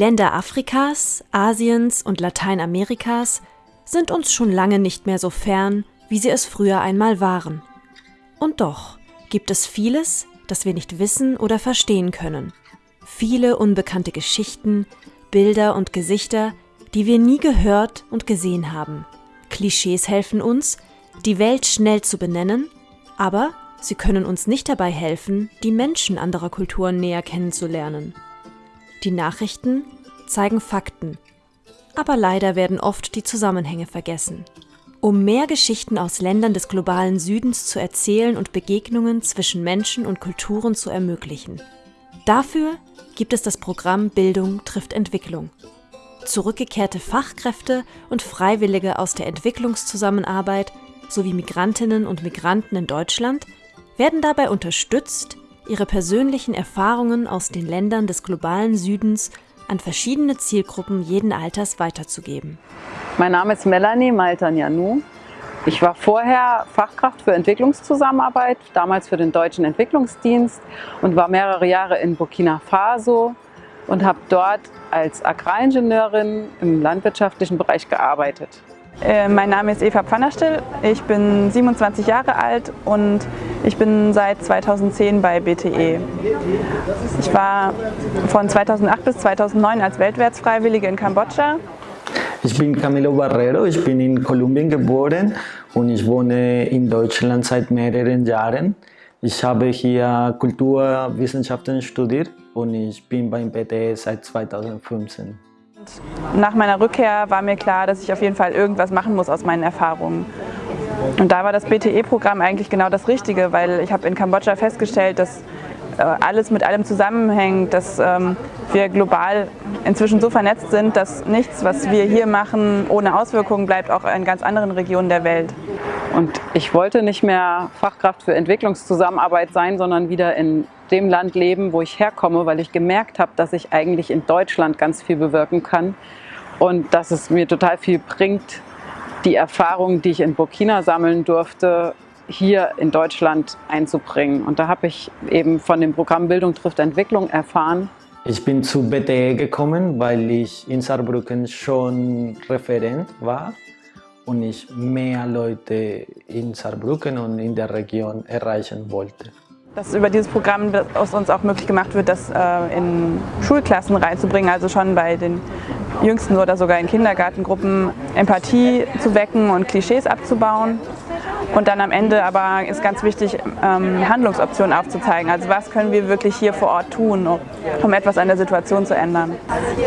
Länder Afrikas, Asiens und Lateinamerikas sind uns schon lange nicht mehr so fern, wie sie es früher einmal waren. Und doch gibt es vieles, das wir nicht wissen oder verstehen können. Viele unbekannte Geschichten, Bilder und Gesichter, die wir nie gehört und gesehen haben. Klischees helfen uns, die Welt schnell zu benennen, aber sie können uns nicht dabei helfen, die Menschen anderer Kulturen näher kennenzulernen. Die Nachrichten zeigen Fakten, aber leider werden oft die Zusammenhänge vergessen. Um mehr Geschichten aus Ländern des globalen Südens zu erzählen und Begegnungen zwischen Menschen und Kulturen zu ermöglichen. Dafür gibt es das Programm Bildung trifft Entwicklung. Zurückgekehrte Fachkräfte und Freiwillige aus der Entwicklungszusammenarbeit sowie Migrantinnen und Migranten in Deutschland werden dabei unterstützt, ihre persönlichen Erfahrungen aus den Ländern des globalen Südens an verschiedene Zielgruppen jeden Alters weiterzugeben. Mein Name ist Melanie Maltanyanou. Ich war vorher Fachkraft für Entwicklungszusammenarbeit, damals für den Deutschen Entwicklungsdienst und war mehrere Jahre in Burkina Faso und habe dort als Agraringenieurin im landwirtschaftlichen Bereich gearbeitet. Äh, mein Name ist Eva Pfannerstill, ich bin 27 Jahre alt und ich bin seit 2010 bei BTE. Ich war von 2008 bis 2009 als Weltwärtsfreiwillige in Kambodscha. Ich bin Camilo Barrero, ich bin in Kolumbien geboren und ich wohne in Deutschland seit mehreren Jahren. Ich habe hier Kulturwissenschaften studiert und ich bin beim BTE seit 2015. Nach meiner Rückkehr war mir klar, dass ich auf jeden Fall irgendwas machen muss aus meinen Erfahrungen. Und da war das BTE-Programm eigentlich genau das Richtige, weil ich habe in Kambodscha festgestellt, dass äh, alles mit allem zusammenhängt, dass ähm, wir global inzwischen so vernetzt sind, dass nichts, was wir hier machen, ohne Auswirkungen bleibt, auch in ganz anderen Regionen der Welt. Und ich wollte nicht mehr Fachkraft für Entwicklungszusammenarbeit sein, sondern wieder in dem Land leben, wo ich herkomme, weil ich gemerkt habe, dass ich eigentlich in Deutschland ganz viel bewirken kann und dass es mir total viel bringt, die Erfahrungen, die ich in Burkina sammeln durfte, hier in Deutschland einzubringen. Und da habe ich eben von dem Programm Bildung trifft Entwicklung erfahren. Ich bin zu BTE gekommen, weil ich in Saarbrücken schon Referent war und ich mehr Leute in Saarbrücken und in der Region erreichen wollte. Dass über dieses Programm aus uns auch möglich gemacht wird, das äh, in Schulklassen reinzubringen, also schon bei den Jüngsten oder sogar in Kindergartengruppen Empathie zu wecken und Klischees abzubauen. Und dann am Ende aber ist ganz wichtig, ähm, Handlungsoptionen aufzuzeigen. Also was können wir wirklich hier vor Ort tun, um etwas an der Situation zu ändern.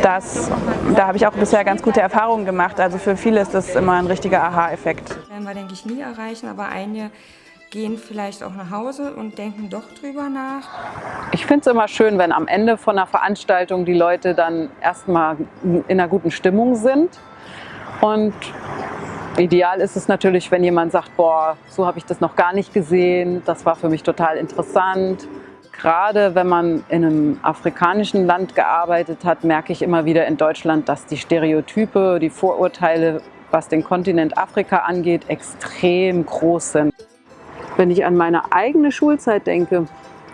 Das, da habe ich auch bisher ganz gute Erfahrungen gemacht. Also für viele ist das immer ein richtiger Aha-Effekt. Werden wir, denke ich, nie erreichen, aber einige gehen vielleicht auch nach Hause und denken doch drüber nach. Ich finde es immer schön, wenn am Ende von einer Veranstaltung die Leute dann erstmal in einer guten Stimmung sind. Und ideal ist es natürlich, wenn jemand sagt, boah, so habe ich das noch gar nicht gesehen, das war für mich total interessant. Gerade wenn man in einem afrikanischen Land gearbeitet hat, merke ich immer wieder in Deutschland, dass die Stereotype, die Vorurteile, was den Kontinent Afrika angeht, extrem groß sind. Wenn ich an meine eigene Schulzeit denke,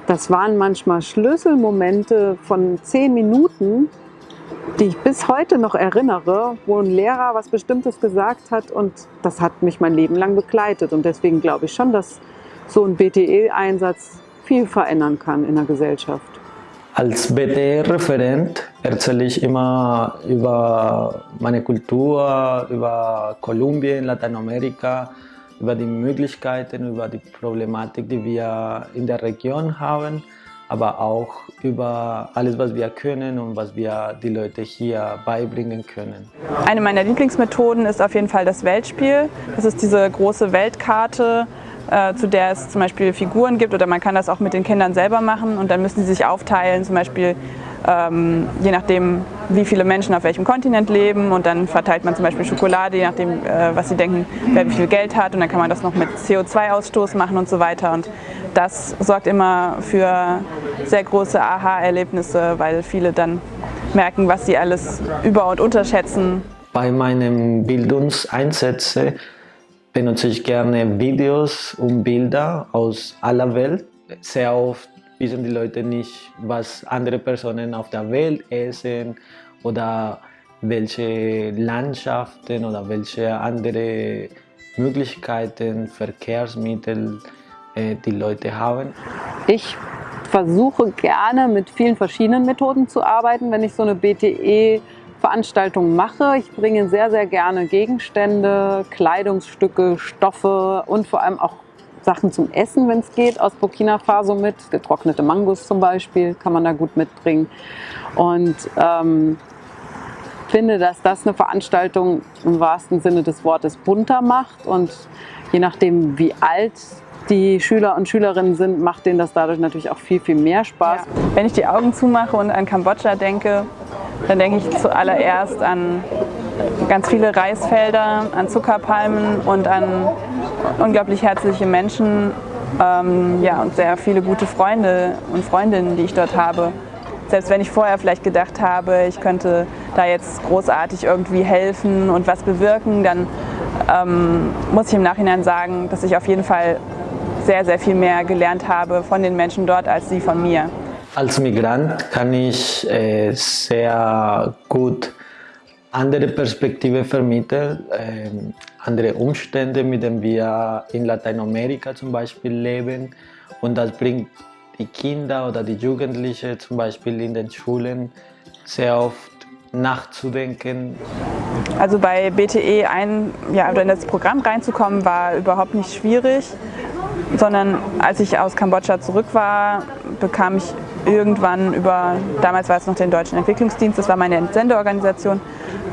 das waren manchmal Schlüsselmomente von zehn Minuten, die ich bis heute noch erinnere, wo ein Lehrer was Bestimmtes gesagt hat und das hat mich mein Leben lang begleitet. Und deswegen glaube ich schon, dass so ein BTE-Einsatz viel verändern kann in der Gesellschaft. Als BTE-Referent erzähle ich immer über meine Kultur, über Kolumbien, Lateinamerika, über die Möglichkeiten, über die Problematik, die wir in der Region haben, aber auch über alles, was wir können und was wir die Leute hier beibringen können. Eine meiner Lieblingsmethoden ist auf jeden Fall das Weltspiel. Das ist diese große Weltkarte, äh, zu der es zum Beispiel Figuren gibt oder man kann das auch mit den Kindern selber machen und dann müssen sie sich aufteilen, zum Beispiel ähm, je nachdem, wie viele Menschen auf welchem Kontinent leben und dann verteilt man zum Beispiel Schokolade, je nachdem, äh, was sie denken, wer wie viel Geld hat und dann kann man das noch mit CO2-Ausstoß machen und so weiter und das sorgt immer für sehr große Aha-Erlebnisse, weil viele dann merken, was sie alles über- und unterschätzen. Bei meinen Bildungseinsätzen benutze ich gerne Videos und Bilder aus aller Welt. Sehr oft wissen die Leute nicht, was andere Personen auf der Welt essen oder welche Landschaften oder welche andere Möglichkeiten, Verkehrsmittel äh, die Leute haben. Ich versuche gerne mit vielen verschiedenen Methoden zu arbeiten, wenn ich so eine BTE Veranstaltung mache. Ich bringe sehr, sehr gerne Gegenstände, Kleidungsstücke, Stoffe und vor allem auch Sachen zum Essen, wenn es geht, aus Burkina Faso mit. Getrocknete Mangos zum Beispiel kann man da gut mitbringen. Und ähm, finde, dass das eine Veranstaltung im wahrsten Sinne des Wortes bunter macht. Und je nachdem, wie alt die Schüler und Schülerinnen sind, macht denen das dadurch natürlich auch viel, viel mehr Spaß. Ja. Wenn ich die Augen zumache und an Kambodscha denke, dann denke ich zuallererst an ganz viele Reisfelder, an Zuckerpalmen und an unglaublich herzliche Menschen ähm, ja, und sehr viele gute Freunde und Freundinnen, die ich dort habe. Selbst wenn ich vorher vielleicht gedacht habe, ich könnte da jetzt großartig irgendwie helfen und was bewirken, dann ähm, muss ich im Nachhinein sagen, dass ich auf jeden Fall sehr, sehr viel mehr gelernt habe von den Menschen dort als sie von mir. Als Migrant kann ich äh, sehr gut andere Perspektive vermitteln, äh, andere Umstände, mit denen wir in Lateinamerika zum Beispiel leben. Und das bringt die Kinder oder die Jugendlichen zum Beispiel in den Schulen sehr oft nachzudenken. Also bei BTE ein, ja, in das Programm reinzukommen war überhaupt nicht schwierig, sondern als ich aus Kambodscha zurück war, bekam ich irgendwann über, damals war es noch den Deutschen Entwicklungsdienst, das war meine Entsendeorganisation,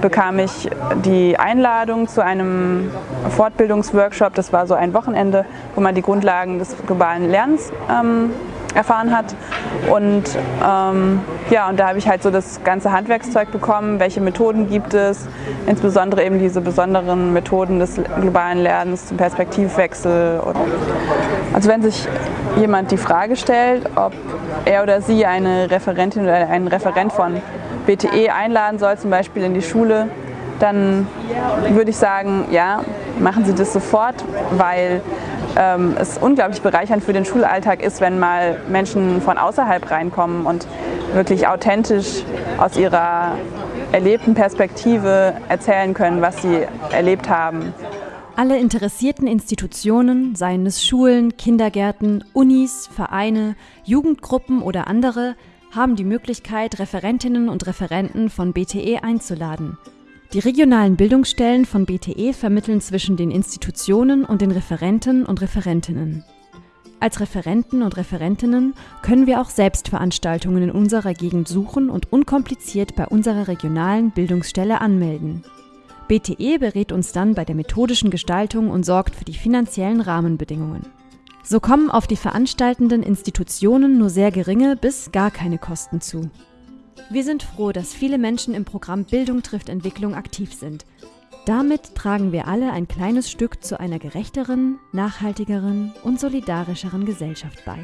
bekam ich die Einladung zu einem Fortbildungsworkshop. Das war so ein Wochenende, wo man die Grundlagen des globalen Lernens ähm, erfahren hat. Und ähm, ja, und da habe ich halt so das ganze Handwerkszeug bekommen, welche Methoden gibt es, insbesondere eben diese besonderen Methoden des globalen Lernens zum Perspektivwechsel. Also wenn sich jemand die Frage stellt, ob er oder sie eine Referentin oder einen Referent von BTE einladen soll, zum Beispiel in die Schule, dann würde ich sagen, ja, machen Sie das sofort, weil ähm, es unglaublich bereichernd für den Schulalltag ist, wenn mal Menschen von außerhalb reinkommen und wirklich authentisch aus ihrer erlebten Perspektive erzählen können, was sie erlebt haben. Alle interessierten Institutionen, seien es Schulen, Kindergärten, Unis, Vereine, Jugendgruppen oder andere, haben die Möglichkeit, Referentinnen und Referenten von BTE einzuladen. Die regionalen Bildungsstellen von BTE vermitteln zwischen den Institutionen und den Referenten und Referentinnen. Als Referenten und Referentinnen können wir auch selbst Veranstaltungen in unserer Gegend suchen und unkompliziert bei unserer regionalen Bildungsstelle anmelden. BTE berät uns dann bei der methodischen Gestaltung und sorgt für die finanziellen Rahmenbedingungen. So kommen auf die veranstaltenden Institutionen nur sehr geringe bis gar keine Kosten zu. Wir sind froh, dass viele Menschen im Programm Bildung trifft Entwicklung aktiv sind. Damit tragen wir alle ein kleines Stück zu einer gerechteren, nachhaltigeren und solidarischeren Gesellschaft bei.